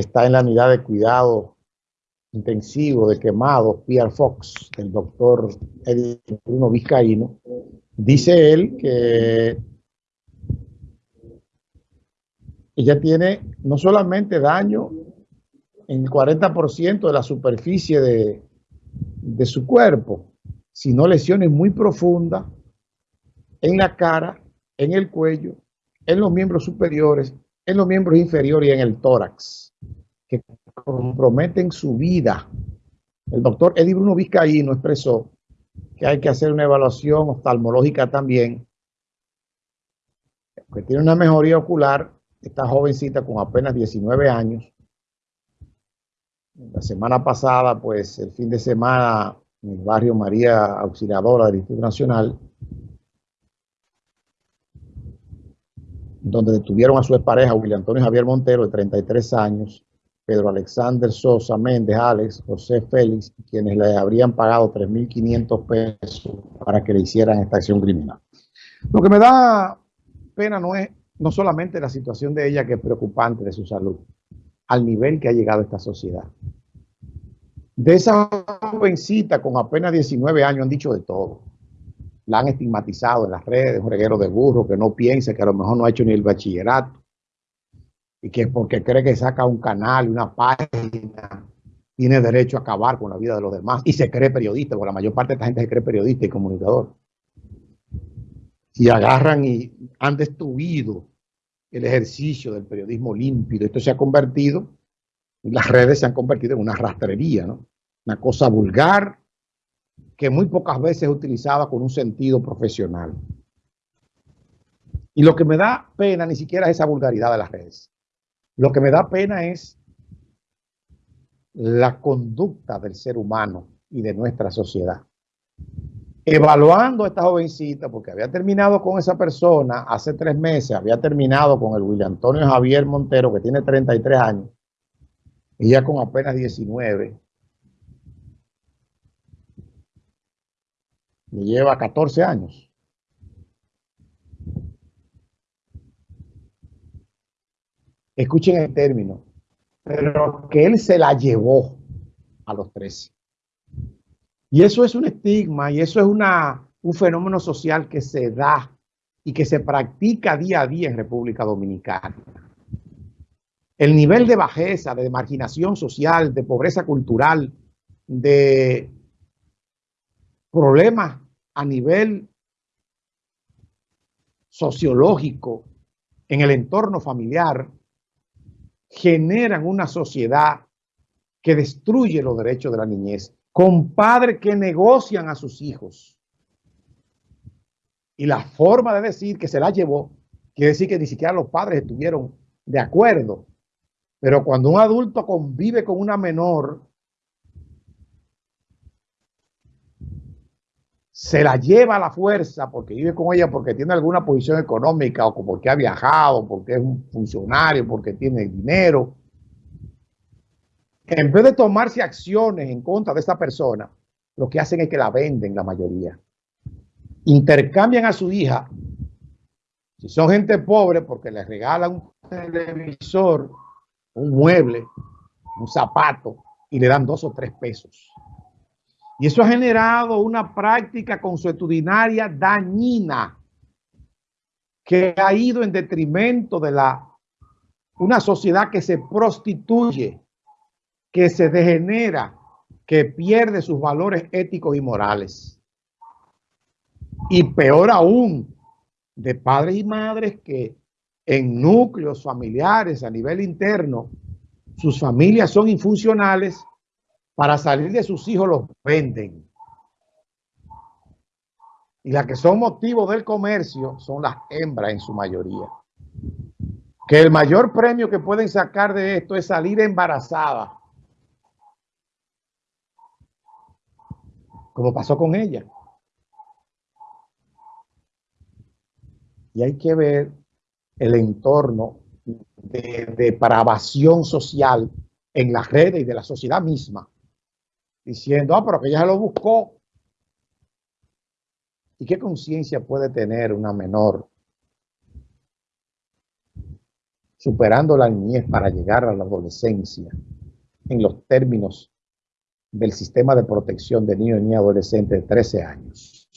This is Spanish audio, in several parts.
está en la unidad de cuidado intensivo de quemados, Pierre Fox, el doctor Bruno Vizcaíno, dice él que ella tiene no solamente daño en el 40% de la superficie de, de su cuerpo, sino lesiones muy profundas en la cara, en el cuello, en los miembros superiores, en los miembros inferiores y en el tórax, que comprometen su vida. El doctor Eddie Bruno Vizcaíno expresó que hay que hacer una evaluación oftalmológica también, que tiene una mejoría ocular, esta jovencita con apenas 19 años. La semana pasada, pues el fin de semana, en el barrio María Auxiliadora del Instituto Nacional, donde detuvieron a su expareja, William Antonio Javier Montero, de 33 años, Pedro Alexander Sosa Méndez, Alex, José Félix, quienes le habrían pagado 3.500 pesos para que le hicieran esta acción criminal. Lo que me da pena no es no solamente la situación de ella, que es preocupante de su salud, al nivel que ha llegado esta sociedad. De esa jovencita con apenas 19 años han dicho de todo la han estigmatizado en las redes, un reguero de burro que no piensa que a lo mejor no ha hecho ni el bachillerato y que porque cree que saca un canal, una página, tiene derecho a acabar con la vida de los demás y se cree periodista, porque la mayor parte de esta gente se cree periodista y comunicador. Y agarran y han destruido el ejercicio del periodismo limpio. Esto se ha convertido, las redes se han convertido en una rastrería, ¿no? Una cosa vulgar, que muy pocas veces es utilizada con un sentido profesional. Y lo que me da pena ni siquiera es esa vulgaridad de las redes. Lo que me da pena es la conducta del ser humano y de nuestra sociedad. Evaluando a esta jovencita, porque había terminado con esa persona hace tres meses, había terminado con el William Antonio Javier Montero, que tiene 33 años, y ya con apenas 19, Le lleva 14 años. Escuchen el término. Pero que él se la llevó a los 13. Y eso es un estigma y eso es una, un fenómeno social que se da y que se practica día a día en República Dominicana. El nivel de bajeza, de marginación social, de pobreza cultural, de problemas a nivel sociológico en el entorno familiar generan una sociedad que destruye los derechos de la niñez, con padres que negocian a sus hijos. Y la forma de decir que se la llevó, quiere decir que ni siquiera los padres estuvieron de acuerdo. Pero cuando un adulto convive con una menor, se la lleva a la fuerza porque vive con ella, porque tiene alguna posición económica o porque ha viajado, porque es un funcionario, porque tiene dinero. En vez de tomarse acciones en contra de esta persona, lo que hacen es que la venden la mayoría. Intercambian a su hija. Si son gente pobre, porque les regalan un televisor, un mueble, un zapato, y le dan dos o tres pesos. Y eso ha generado una práctica consuetudinaria dañina que ha ido en detrimento de la una sociedad que se prostituye, que se degenera, que pierde sus valores éticos y morales. Y peor aún, de padres y madres que en núcleos familiares a nivel interno, sus familias son infuncionales para salir de sus hijos los venden. Y las que son motivo del comercio son las hembras en su mayoría. Que el mayor premio que pueden sacar de esto es salir embarazada. Como pasó con ella. Y hay que ver el entorno de depravación social en las redes y de la sociedad misma diciendo, ah, pero que ella se lo buscó. ¿Y qué conciencia puede tener una menor superando la niñez para llegar a la adolescencia en los términos del sistema de protección de niños y adolescentes de 13 años.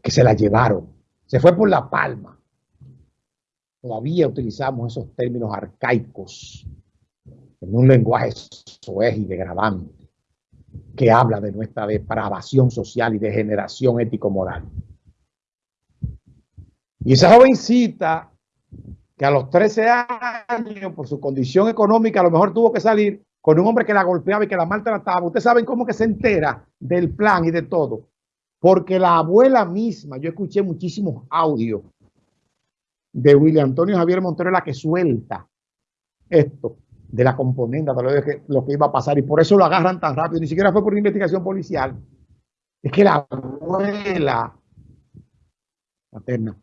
Que se la llevaron. Se fue por la palma. Todavía utilizamos esos términos arcaicos en un lenguaje soez y degradante que habla de nuestra depravación social y degeneración ético-moral. Y esa jovencita que a los 13 años, por su condición económica, a lo mejor tuvo que salir con un hombre que la golpeaba y que la maltrataba. Ustedes saben cómo que se entera del plan y de todo. Porque la abuela misma, yo escuché muchísimos audios de William Antonio Javier Montero, la que suelta esto de la componenda, de lo que, lo que iba a pasar. Y por eso lo agarran tan rápido. Ni siquiera fue por investigación policial. Es que la abuela materna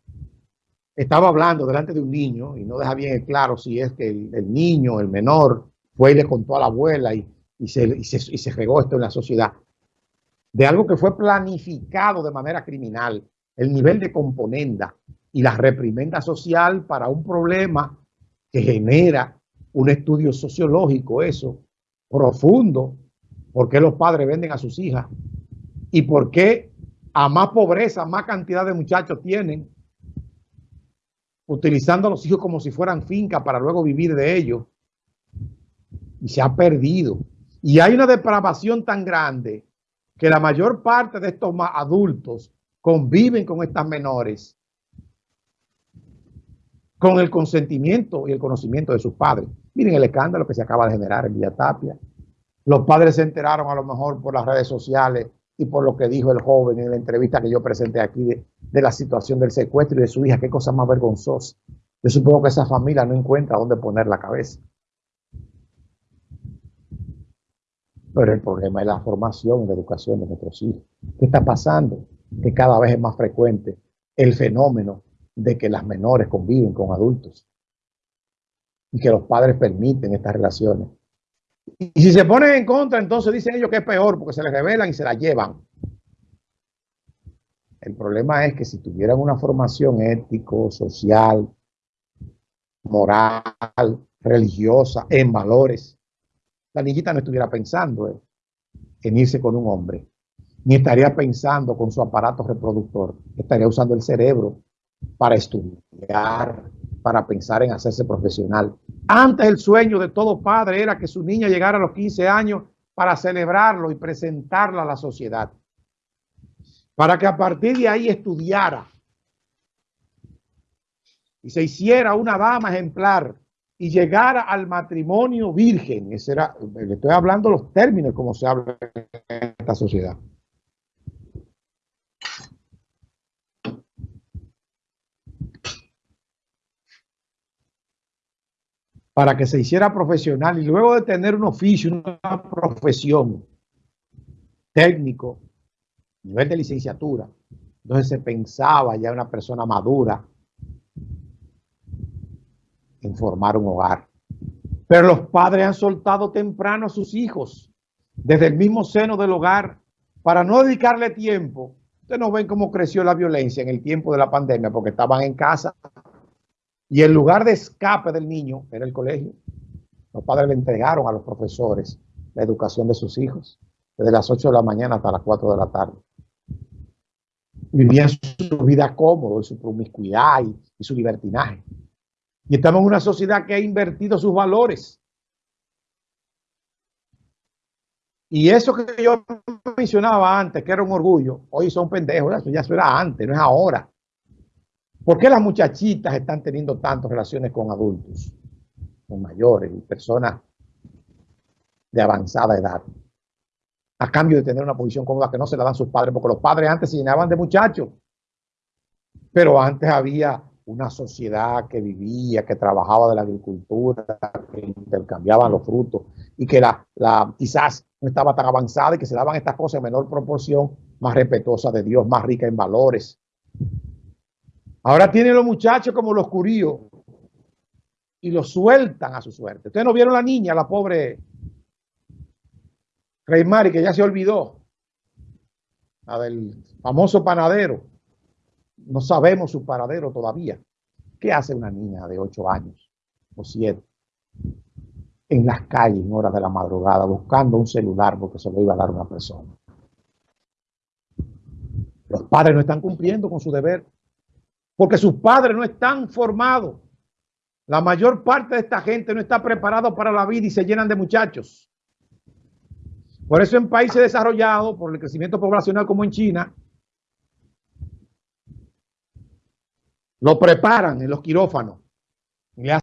estaba hablando delante de un niño y no deja bien claro si es que el, niño, el menor, fue y le contó a la abuela y, se, y, se, regó esto en la sociedad. De algo que fue planificado de manera criminal, el nivel de componenda y la reprimenda social para un problema que genera un estudio sociológico, eso, profundo, por qué los padres venden a sus hijas y por qué a más pobreza, más cantidad de muchachos tienen utilizando a los hijos como si fueran fincas para luego vivir de ellos. Y se ha perdido. Y hay una depravación tan grande que la mayor parte de estos adultos conviven con estas menores con el consentimiento y el conocimiento de sus padres. Miren el escándalo que se acaba de generar en Villa Tapia. Los padres se enteraron a lo mejor por las redes sociales y por lo que dijo el joven en la entrevista que yo presenté aquí de, la situación del secuestro y de su hija, qué cosa más vergonzosa. Yo supongo que esa familia no encuentra dónde poner la cabeza. Pero el problema es la formación y la educación de nuestros hijos. ¿Qué está pasando? Que cada vez es más frecuente el fenómeno de que las menores conviven con adultos y que los padres permiten estas relaciones y si se ponen en contra, entonces dicen ellos que es peor porque se les revelan y se la llevan. El problema es que si tuvieran una formación ético, social, moral, religiosa, en valores, la niñita no estuviera pensando en irse con un hombre, ni estaría pensando con su aparato reproductor, estaría usando el cerebro para estudiar, para pensar en hacerse profesional. Antes el sueño de todo padre era que su niña llegara a los 15 años para celebrarlo y presentarla a la sociedad. Para que a partir de ahí estudiara y se hiciera una dama ejemplar y llegara al matrimonio virgen. Ese era, le estoy hablando los términos como se habla en esta sociedad. Para que se hiciera profesional y luego de tener un oficio, una profesión técnico, nivel de licenciatura, entonces se pensaba ya una persona madura en formar un hogar. Pero los padres han soltado temprano a sus hijos desde el mismo seno del hogar para no dedicarle tiempo. Ustedes no ven cómo creció la violencia en el tiempo de la pandemia porque estaban en casa y el lugar de escape del niño era el colegio. Los padres le entregaron a los profesores la educación de sus hijos, desde las 8 de la mañana hasta las 4 de la tarde. Vivían su vida cómodo, su promiscuidad y, y su libertinaje. Y estamos en una sociedad que ha invertido sus valores. Y eso que yo mencionaba antes, que era un orgullo, hoy son pendejos, eso ya era antes, no es ahora. ¿Por qué las muchachitas están teniendo tantas relaciones con adultos, con mayores y personas de avanzada edad? A cambio de tener una posición cómoda que no se la dan sus padres, porque los padres antes se llenaban de muchachos. Pero antes había una sociedad que vivía, que trabajaba de la agricultura, que intercambiaban los frutos y que la, la, quizás no estaba tan avanzada y que se daban estas cosas en menor proporción, más respetuosa de Dios, más rica en valores, Ahora tienen los muchachos como los curíos y los sueltan a su suerte. Ustedes no vieron la niña, la pobre Rey Mari, que ya se olvidó, la del famoso panadero. no sabemos su paradero todavía. ¿Qué hace una niña de 8 años o 7 en las calles en horas de la madrugada buscando un celular porque se lo iba a dar una persona? Los padres no están cumpliendo con su deber porque sus padres no están formados. La mayor parte de esta gente no está preparado para la vida y se llenan de muchachos. Por eso en países desarrollados, por el crecimiento poblacional como en China, lo preparan en los quirófanos